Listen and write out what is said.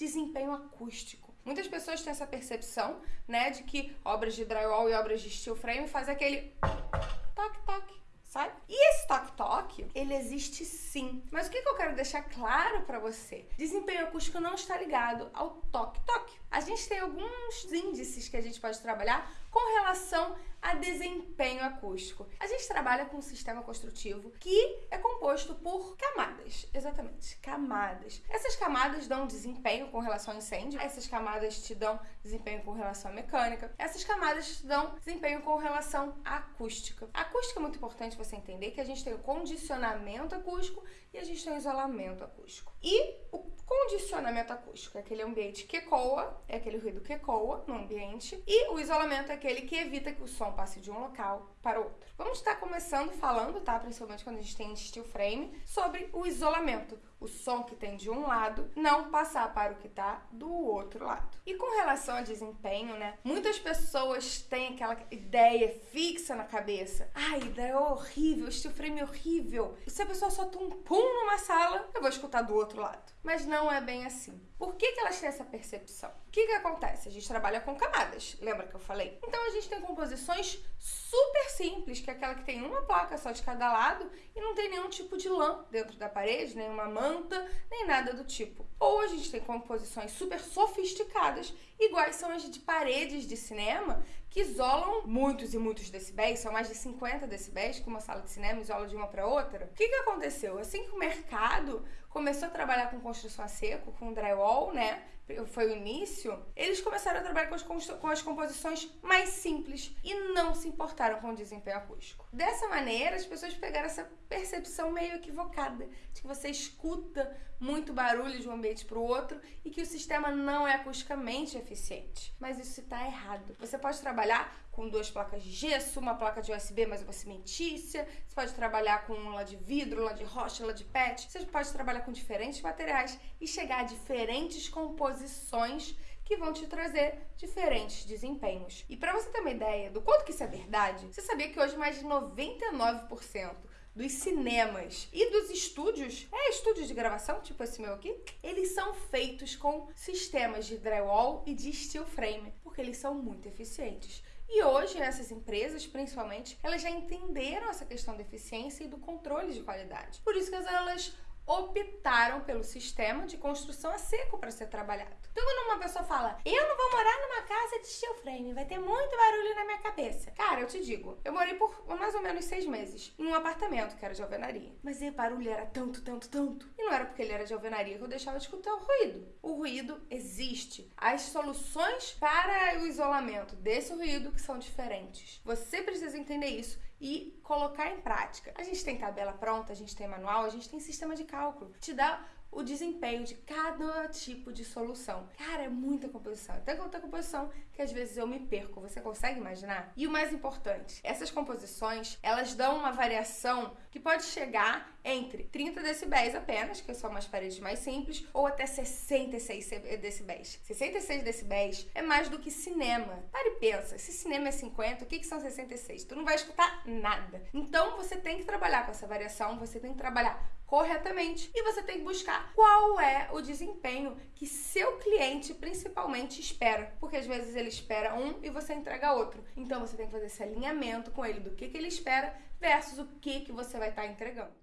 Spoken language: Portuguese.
desempenho acústico. Muitas pessoas têm essa percepção, né, de que obras de drywall e obras de steel frame fazem aquele toque-toque, sabe? E esse toque-toque, ele existe sim. Mas o que, que eu quero deixar claro para você? Desempenho acústico não está ligado ao toque-toque. A gente tem alguns índices que a gente pode trabalhar com relação a desempenho acústico. A gente trabalha com um sistema construtivo que é composto por camadas, exatamente, camadas. Essas camadas dão desempenho com relação ao incêndio, essas camadas te dão desempenho com relação à mecânica, essas camadas te dão desempenho com relação à acústica. A acústica é muito importante você entender que a gente tem o condicionamento acústico e a gente tem o isolamento acústico. E o condicionamento acústico é aquele ambiente que ecoa, é aquele ruído que ecoa no ambiente, e o isolamento é aquele que evita que o som passe de um local para outro. Vamos estar começando falando, tá? Principalmente quando a gente tem steel frame, sobre o isolamento. O som que tem de um lado não passar para o que está do outro lado. E com relação ao desempenho, né? Muitas pessoas têm aquela ideia fixa na cabeça. Ai, ideia horrível, steel frame horrível. E se a pessoa solta um pum numa sala, eu vou escutar do outro lado. Mas não é bem assim. Por que, que elas têm essa percepção? O que, que acontece? A gente trabalha com camadas, lembra que eu falei? Então a gente tem composições super simples, que é aquela que tem uma placa só de cada lado e não tem nenhum tipo de lã dentro da parede, nenhuma manta, nem nada do tipo. Ou a gente tem composições super sofisticadas, iguais são as de paredes de cinema, que isolam muitos e muitos decibéis, são mais de 50 decibéis que uma sala de cinema isola de uma para outra. O que, que aconteceu? Assim que o mercado começou a trabalhar com construção a seco, com drywall, né? Foi o início. Eles começaram a trabalhar com as, com as composições mais simples e não se importaram com o desempenho acústico. Dessa maneira, as pessoas pegaram essa percepção meio equivocada de que você escuta muito barulho de um ambiente para o outro e que o sistema não é acusticamente eficiente. Mas isso está errado. Você pode trabalhar com duas placas de gesso, uma placa de USB mais uma cimentícia, você pode trabalhar com uma de vidro, uma de rocha, uma de PET, você pode trabalhar com diferentes materiais e chegar a diferentes composições que vão te trazer diferentes desempenhos. E para você ter uma ideia do quanto que isso é verdade, você sabia que hoje mais de 99% dos cinemas e dos estúdios, é estúdios de gravação, tipo esse meu aqui, eles são feitos com sistemas de drywall e de steel frame, porque eles são muito eficientes. E hoje essas empresas, principalmente, elas já entenderam essa questão da eficiência e do controle de qualidade. Por isso que elas optaram pelo sistema de construção a seco para ser trabalhado. Então, quando uma pessoa fala, eu não vou morar numa casa de steel frame, vai ter muito barulho na minha cabeça. Cara, eu te digo, eu morei por mais ou menos seis meses em um apartamento que era de alvenaria. Mas o barulho era tanto, tanto, tanto. E não era porque ele era de alvenaria que eu deixava de escutar o ruído. O ruído existe. As soluções para o isolamento desse ruído que são diferentes. Você precisa entender isso e colocar em prática. A gente tem tabela pronta, a gente tem manual, a gente tem sistema de cálculo. Te dá o desempenho de cada tipo de solução. Cara, é muita composição. Até tanta composição que às vezes eu me perco. Você consegue imaginar? E o mais importante, essas composições, elas dão uma variação que pode chegar entre 30 decibéis apenas, que são umas paredes mais simples, ou até 66 decibéis. 66 decibéis é mais do que cinema. Pare e pensa, se cinema é 50, o que, que são 66? Tu não vai escutar nada. Então você tem que trabalhar com essa variação, você tem que trabalhar corretamente e você tem que buscar qual é o desempenho que seu cliente principalmente espera, porque às vezes ele espera um e você entrega outro. Então você tem que fazer esse alinhamento com ele do que, que ele espera versus o que, que você vai estar tá entregando.